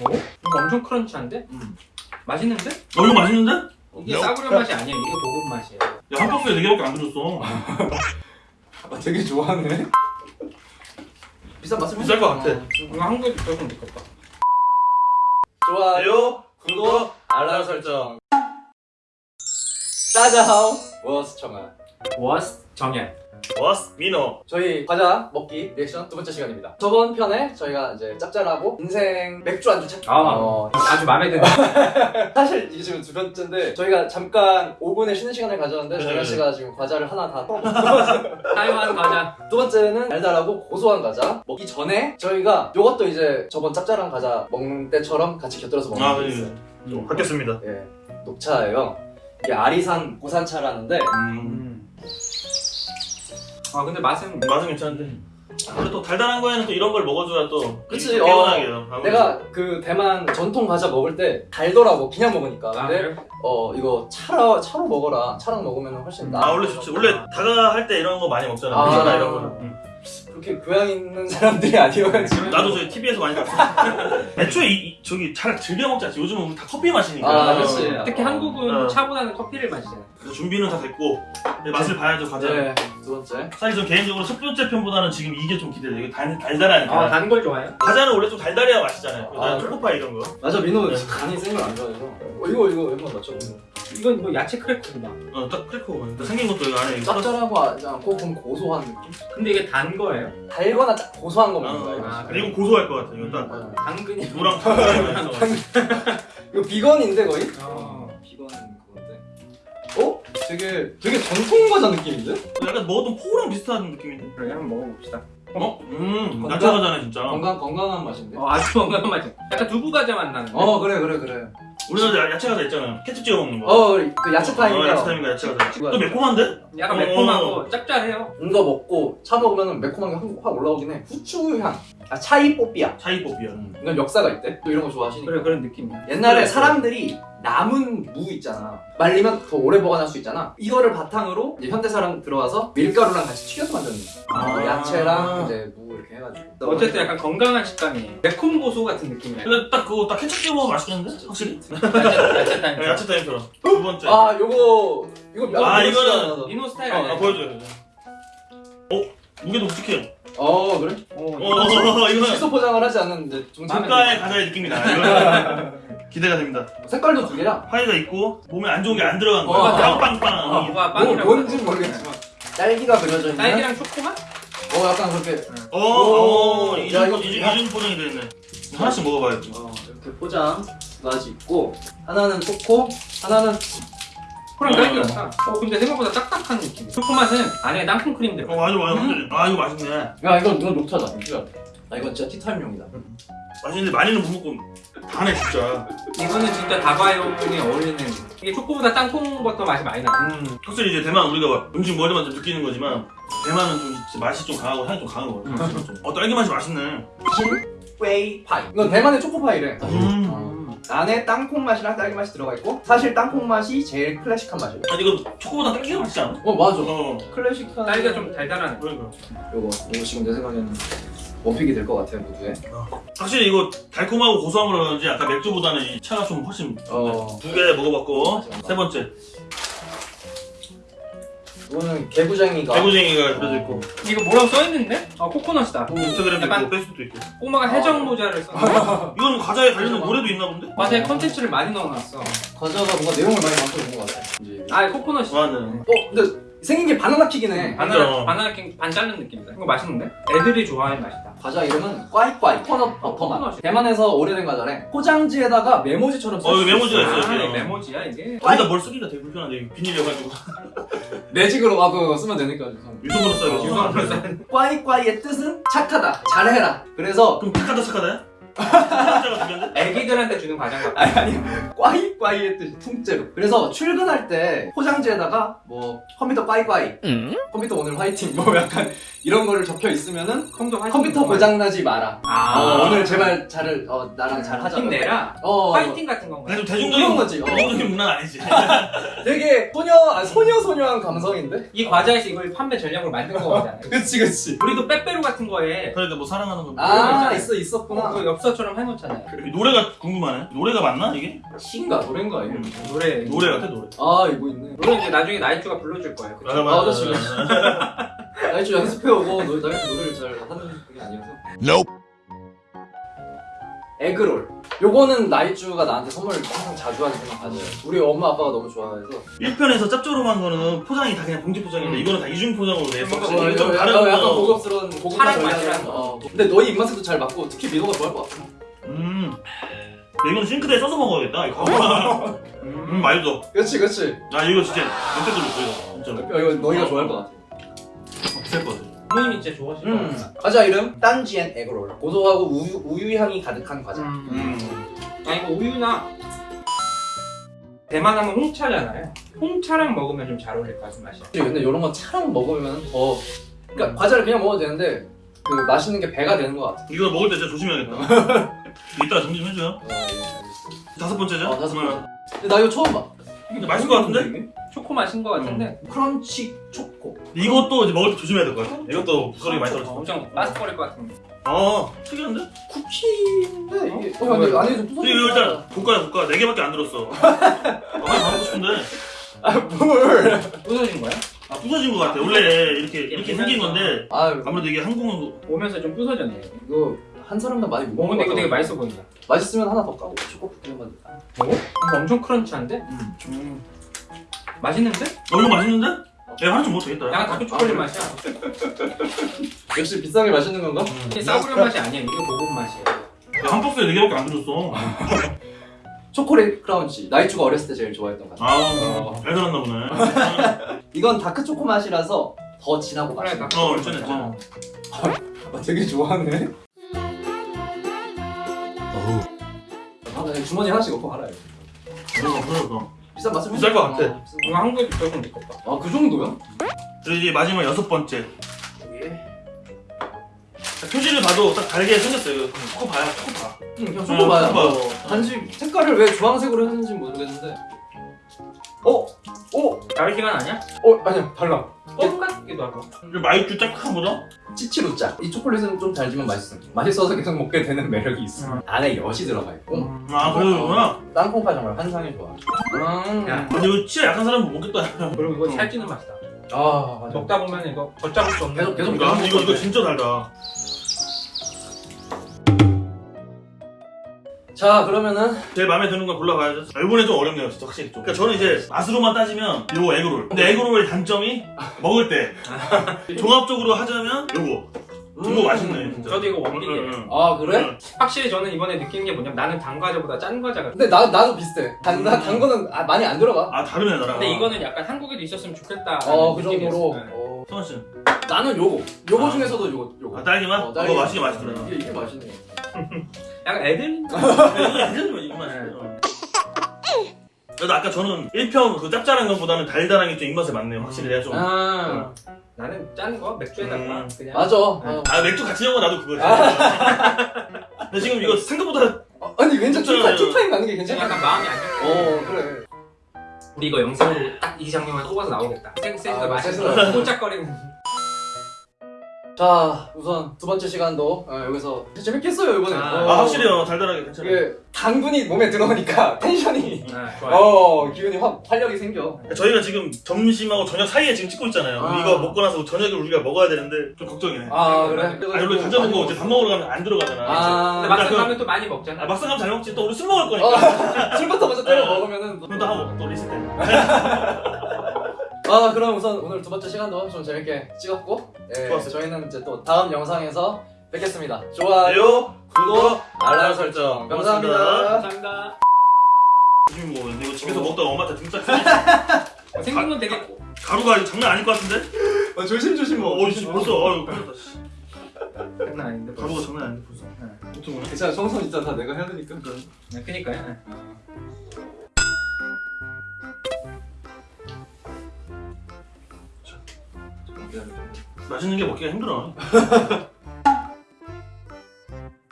어? 이거 엄청 crunch한데? 음. 맛있는데? 어 이거 맛있는데? 이게 야. 싸구려 맛이 아니야. 이게 고급 맛이에요. 야 한 박스에 4개밖에 안 들었어 아, 되게 좋아하네. 비싼 맛을 비쌀 것 같아 이거 한국에 있었으면 좋겠다. 좋아요, 구독, 알람 설정. 大家好, 我是 청아. 我是 정연. 我是 민호 저희 과자 먹기 리액션 두 번째 시간입니다. 저번 편에 저희가 이제 짭짤하고 인생 맥주 안주 찾기. 아, 어, 아주 마음에 드는. 사실 이게 지금 두 번째인데 저희가 잠깐 5분의 쉬는 시간을 가졌는데 네. 정현 씨가 지금 과자를 하나 다 타이완 과자. 두 번째는 달달하고 고소한 과자 먹기 전에 저희가 이것도 이제 저번 짭짤한 과자 먹는 때처럼 같이 곁들여서 먹는 아, 게 네. 있어요. 음. 바뀌었습니다 예, 녹차예요. 이게 아리산 고산차라는데 음. 음. 아 근데 맛은 맛은 괜찮은데 근데 또 달달한 거에는 또 이런 걸 먹어줘야 또 그치, 개운하게요 아무래도. 내가 그 대만 전통 과자 먹을 때 달더라고 그냥 먹으니까. 아, 근데 그래? 어 이거 차로 차로 먹어라. 차랑 먹으면 훨씬 나. 아 원래 좋지 원래 다가 할 때 이런 거 많이 먹잖아 아. 물잖아 이런 거는 음. 그렇게 교양 있는 사람들이 아니어가지고. 나도 저희 TV에서 많이 봤어 애초에 이, 이- 저기 잘 즐겨 먹지 않지 요즘은 우리 다 커피 마시니까 아, 그치. 특히 한국은 어. 차보다는 커피를 마시잖아요. 그래서 준비는 다 됐고 이제 맛을 봐야죠 과자 네, 두 번째. 사실 전 개인적으로 첫 번째 편보다는 지금 이게 좀 기대돼 이게 달, 달달하니까 아, 단 걸 좋아해요? 과자는 원래 좀 달달해야 맛있잖아요 아, 난 초코파이 이런 거 맞아 민호 네. 간이 센 걸 안 좋아해서. 어, 이거 이거 얼마 맞죠? 이건 뭐 야채 크래커구나. 어, 딱 크래커 그러니까 생긴 것도 안에 짭짤하고 않고 좀 고소한 느낌? 근데 이게 단 거예요? 달거나 짜- 고소한 거 먹는 거야. 어, 이거. 아, 이거 고소할 것 같아 이거 딱 어. 당근이 노랑 파랑 이거 비건인데 거의? 어. 비건 그건데. 어? 되게 되게 전통 과자 느낌인데? 약간 먹었던 포랑 비슷한 느낌인데 그래 한번 먹어봅시다. 어? 음 과자네 진짜 건강 건강한 맛인데. 어, 아주 건강한 맛이. 약간 두부 과자 맛 나는데. 어 그래 그래 그래. 우리나라 야- 야채 과자 있잖아 케첩 찍어 먹는 거 어 그 야채 어, 타임인가? 야채 타임인가 야채 과자 또 매콤한데? 약간 어. 매콤하고 짭짤해요. 이거 먹고 차 먹으면 매콤한 게 확 올라오긴 해. 후추 향. 아 차이 뽀삐야. 차이뽀삐야 이건 역사가 있대. 또 이런 거 좋아하시니까. 그래 그런 느낌이야. 옛날에 그래, 사람들이 남은 무 있잖아. 말리면 더 오래 보관할 수 있잖아. 이거를 바탕으로 이제 현대 사람 들어와서 밀가루랑 같이 튀겨서 만드는 거야. 아. 야채랑 이제 무 이렇게 해가지고. 어쨌든 약간 건강한 식감이 매콤 고소 같은 느낌이야. 근데 딱 그거 딱 케첩 찍어 먹으면 맛있겠는데? 확실히 야채. 네, 야채 타임처럼 두 번째 아 요거 이거 아, 몇 이거는 민호 스타일 아? 아 보여줘요 어? 무게도 묵직해 어 그래? 어, 어 이거는 시소 포장을 하지 않는데 정말 국가의 과자의 느낌이다 이거 기대가 됩니다 색깔도 두 개야. 파이가 있고 몸에 안 좋은 게 안 들어간 어, 거야 맞아. 빵빵빵 빵이라고. 뭔지 모르겠지만 딸기가 그려져 있는. 딸기랑 초코맛? 어 약간 그렇게. 어, 오, 이중, 이중, 포장이 되어있네. 하나씩 먹어봐야지. 어 이렇게 포장 두 가지 있고 하나는 초코, 하나는 초코랑 어. 딸기 같다. 어 근데 생각보다 딱딱한 느낌. 초코 맛은 안에 땅콩 크림 들어. 어 맞아 맞아 음. 아 이거 맛있네 야 이건 이건 녹차다. 아 이건 진짜 티타임용이다. 맛있는데 많이는 못 먹고 다네 진짜 이거는 진짜 다과용에 어울리는. 이게 초코보다 땅콩 버터 맛이 많이 나. 음. 확실히 이제 대만 우리가 음식 먹으면 좀 느끼는 거지만 대만은 좀 진짜 맛이 좀 강하고 향이 좀 강한 거 같아 좀. 어 딸기 맛이 맛있네 웨이 파이. 이건 대만의 초코파이래. 음. 어. 안에 땅콩 맛이랑 딸기 맛이 들어가 있고 사실 땅콩 맛이 제일 클래식한 맛이에요. 아니 이거 초코보다 딸기가 맛있지 않아? 어 맞아. 어 클래식한 딸기가 좀 달달한. 그러니까 요거 요거 지금 내 생각에는 one pick이 될 것 같아요 모두에. 확실히 이거 달콤하고 고소한 거라 그런지 아까 맥주보다는 이 차가 좀 훨씬 어. 두개 먹어봤고 맞아, 맞아. 세 번째 이거는 개구쟁이가. 개구쟁이가 그려져 있고 이거 뭐라고 써있는데? 아 코코넛이다. 인스타그램도 약간- 있고 페이스북도 있고 꼬마가 해적 모자를 썼네. 이건 과자에 관련된 노래도 있나 본데? 과자에 컨텐츠를 많이 넣어놨어. 과자가 뭔가 내용을 많이 만들어 본것 같아. 이제. 아 코코넛이. 맞네 어 근데 생긴 게 바나나 킥이네. 바나나 맞아. 바나나 킥 반 자른 느낌이다. 이거 맛있는데? 애들이 좋아하는 맛이다. 과자 이름은 꽈이꽈이 코넛 버터맛. 코코넛이. 대만에서 오래된 과자래. 포장지에다가 메모지처럼 어 이거 메모지가 있어요 아, 메모지야 이게. 거기다 뭘 쓰기가 되게 불편한데 비닐이어가지고 매직으로 와그 쓰면 되니까. 유성으로 써야겠지 유성 불산. 꽈이꽈이의 뜻은 착하다, 잘해라. 그래서 그럼 착하다 착하다야? 착하다가 들렸는데? 애기들한테 주는 과자 같아. 아니 아니 꽈이꽈이의 뜻이 통째로. 그래서 출근할 때 포장지에다가 뭐 컴퓨터 꽈이꽈이, 컴퓨터 오늘 화이팅 뭐 약간 이런 거를 적혀 있으면은 컴퓨터 화이팅 컴퓨터 정말. 고장 나지 마라. 아 어, 오늘 제발 잘을 어, 나랑 잘 하자. 힘내라. 어. 화이팅 같은 건가? 그런 대중적인 거지. 어. 대중적인 문화는 아니지 되게 소녀 아, 소녀 소녀한 감성인데. 이 과자에서 이걸 판매 전략으로 만든 거잖아요. 그치 그치. 우리도 빼빼로 같은 거에 그러니까 뭐 사랑하는 거아 있잖아요. 있어 있었구나. 어, 그 엽서 처럼 해놓잖아요. 네. 이 노래가 궁금하네. 노래가 맞나 이게? 시인가 노래인가 이게? 음. 노래 노래 같아 노래. 아 이거 있네. 노래 이제 나중에 나이트가 불러줄 거예요. 그쵸? 맞아 아, 맞아. 아니 좀 연습해오고 나이트 노래를 잘 하는 게 아니어서. 에그롤. 요거는 나이쭈가 나한테 선물 항상 자주 하지만 가져요. 우리 엄마 아빠가 너무 좋아해서. 1편에서 짭조름한 거는 포장이 다 그냥 봉지 포장인데 음. 이거는 다 이중 포장으로 냈어. 어, 좀 약간, 다른 약간, 거. 약간 고급스러운 고급한 한 거. 어. 근데 너희 입맛에도 잘 맞고 특히 민호가 좋아할 것 같아. 음. 야, 이건 싱크대에 써서 먹어야겠다. 이거. 음 말도. 그렇지 그렇지. 아 이거 진짜 들고 있어 이거. 진짜로. 이거 너희가 좋아할 것 같아. 없을 것 같아. 부모님이 진짜 좋아하실 것 음. 같아. 과자 이름 딴지엔 에그롤. 고소하고 우유 우유 향이 가득한 과자. 음. 음. 아 이거 우유나 대만 하면 홍차잖아요. 홍차랑 먹으면 좀 잘 어울릴 것 같은 맛이야. 근데 이런 거 차랑 먹으면 더 그러니까 과자를 그냥 먹어도 되는데 그 맛있는 게 배가 되는 것 같아. 이거 먹을 때 진짜 조심해야겠다. 이따가 정리 좀 해줘요. 어, 예, 알겠어. 다섯 번째죠? 어, 다섯 음. 번째. 나 이거 처음 봐. 근데 맛있을 것 같은데? 초코 맛인 것 같은데. 크런치 초코. 이것도 이제 먹을 때 조심해야 될 것 같아. 이것도 부스러기 많이 떨어져. 엄청 바스거릴 것 같은. 아 특이한데? 쿠키인데 이게 어 근데 안에 좀 근데 이거 일단 볶아야 볶아. 네 개밖에 안 들었어. 아, 많이 먹고 싶은데. 아 뭘? 부서진 거야? 아 부서진 것 같아. 원래 이렇게 이렇게 생긴 건데 아 아무래도 이게 한국은 오면서 좀 부서졌네. 이거 한 사람당 많이 못 어, 먹는 근데 거 이거 되게 같아. 맛있어 보인다. 맛있으면 하나 더 까고 초코 쿠키만. 어? 엄청 crunch한데? 음. 맛있는데? 어 이거 맛있는데? 야 하나 좀 먹어도 되겠다. 약간 dark 초콜릿 아, 맛이야. 역시 비싼 게 맛있는 건가? 이게 싸구려 맛이 아니야. 이게 고급 맛이야. 야, 한 박스에 네 개밖에 안 들었어. 초콜릿 crunch. 나이쭈가 어렸을 때 제일 좋아했던 과자. 아, 잘 들었나 보네. 이건 dark 초코 맛이라서 더 진하고 그래, 맛있어. dark 어. 괜찮아, 어. 아, 되게 좋아하네. 아, 나 주머니 하나씩 넣고 팔아요. 그러니까. 비싼 맛을 비쌀 것 같아. 어, 이거 한국에도 조금 느꼈다. 거. 아, 그 정도야? 그리고 이제 마지막 여섯 번째. 예. 표지를 봐도 딱 달게 생겼어요. 이거 초코 봐야 초코 봐. 응, 그냥 초코 봐요. 초코 봐. 어, 단지 색깔을 왜 주황색으로 했는지 모르겠는데. 어? 어? 다를 시간 아니야? 어? 아니야, 달라. 껌 같기도 하고. 이거 마이쮸 짭짤하보다? 치치루짜. 이 초콜릿은 좀 달지만 맛있어. 맛있어서 계속 먹게 되는 매력이 있어. 음. 안에 엿이 들어가 있고. 아, 그러구나. 땅콩파 정말 환상이 좋아. 음. 야. 근데 이거 치아 약한 사람은 못 먹겠다. 그리고 이거 음. 살찌는 맛이다. 아, 맞아. 먹다 보면 이거 걷잡을 수 없는. 계속, 계속 그러니까 이거 이거 진짜 달다. 자, 그러면은 제일 마음에 드는 거 골라봐야죠. 아, 이번에 좀 어렵네요, 진짜 확실히 좀. 그러니까 저는 이제 맛으로만 따지면 요거 에그롤. 근데 에그롤의 단점이 먹을 때 종합적으로 하자면 요거. 이거 맛있네, 진짜. 저도 이거 원픽이에요. 응, 응. 아, 그래? 응. 확실히 저는 이번에 느낀 게 뭐냐면 나는 단 과자보다 짠 과자가. 근데 나, 나도 비슷해. 단, 나, 단 거는 아, 많이 안 들어가. 아 다르네 나랑. 근데 이거는 약간 한국에도 있었으면 좋겠다. 어, 그 정도로. 네. 어. 성환 씨. 나는 요거. 요거 아. 중에서도 요거. 요거. 아 딸기맛? 어, 어, 딸기. 맛있게 맛있더라. 이게, 이게 맛있네. 약간 애들. 이거 괜찮으면 이거 맛있어. 그래도 아까 저는 1편 그 짭짤한 것보다는 달달한 게 좀 입맛에 맞네요. 확실히 내가 좀. 아, 아, 나는 짠 거 맥주에다가 음. 그냥. 맞아. 네. 아, 맥주 같이 먹어 나도 그거지. 근데 지금 이거 생각보다 어, 아니, 괜찮, 괜찮아요. two time, two time 가는 게 괜찮아. 약간 마음이 안 좋고. 어, 그래. 우리 이거 영상으로 딱이 장면만 뽑아서 나오겠다. 센스가 아, 맛있어. 센스가. 꼴짝거리는. 자, 우선 두 번째 시간도 어, 여기서 재밌겠어요, 이번에. 아, 어, 아 확실히요 달달하게 괜찮아요. 이게 당분이 몸에 들어오니까 텐션이. 아, 좋아요. 어, 기운이 확, 활력이 생겨. 저희가 지금 점심하고 저녁 사이에 지금 찍고 있잖아요. 아. 이거 먹고 나서 저녁에 우리가 먹어야 되는데 좀 걱정이네. 아, 그래? 아니 원래 가져보고 이제 밥 먹으러 가면 안 들어가잖아. 아, 근데 막상 그럼- 가면 또 많이 먹잖아. 아, 막상 가면 잘 먹지. 또 우리 술 먹을 거니까. 어, 술부터 먼저 때려 어. 먹으면은. 그럼 또 하고 또 리셋. 아, 그럼 우선 오늘 두 번째 시간도 좀 재밌게 찍었고, 예, 좋았어요. 저희는 이제 또 다음 영상에서 뵙겠습니다. 좋아요, 요 구독, 알람 설정. 설정. 감사합니다. 감사합니다. 조심히 먹었는데 이거 집에서 어. 먹다가 엄마한테 등짝 생긴 건 되게 가루가 장난 아닐 것 같은데? 어, 조심조심 어, 어, 씨, 벌써 어휴 큰일 났다. 씨. 장난 아닌데. 가루가 장난 아닌데 벌써. 어떻게 보네. 괜찮아, 청소는 진짜 다 내가 해야 되니까. 네, 그니까요. 맛있는 게 먹기가 힘들어.